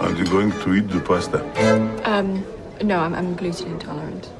Are you going to eat the pasta? Um, no, I'm, I'm gluten intolerant.